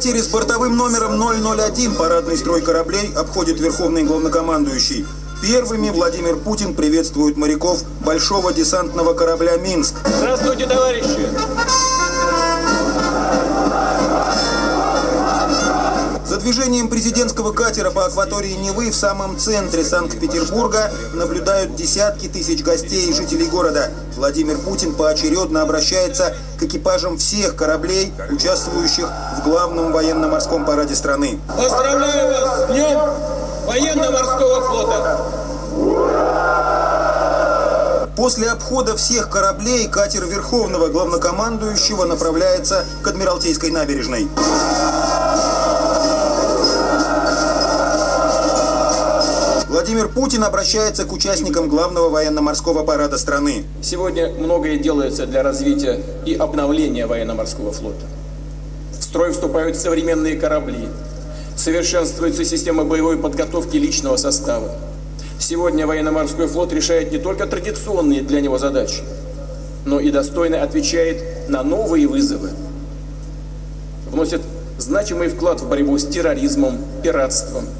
катере с бортовым номером 001 парадный строй кораблей обходит верховный главнокомандующий. Первыми Владимир Путин приветствует моряков большого десантного корабля «Минск». Здравствуйте, товарищи! Движением президентского катера по акватории Невы в самом центре Санкт-Петербурга наблюдают десятки тысяч гостей и жителей города. Владимир Путин поочередно обращается к экипажам всех кораблей, участвующих в главном военно-морском параде страны. Поздравляю вас с Днем военно-морского флота! После обхода всех кораблей катер Верховного Главнокомандующего направляется к Адмиралтейской набережной. Владимир Путин обращается к участникам главного военно-морского парада страны. Сегодня многое делается для развития и обновления военно-морского флота. В строй вступают современные корабли, совершенствуется система боевой подготовки личного состава. Сегодня военно-морской флот решает не только традиционные для него задачи, но и достойно отвечает на новые вызовы. Вносит значимый вклад в борьбу с терроризмом, пиратством –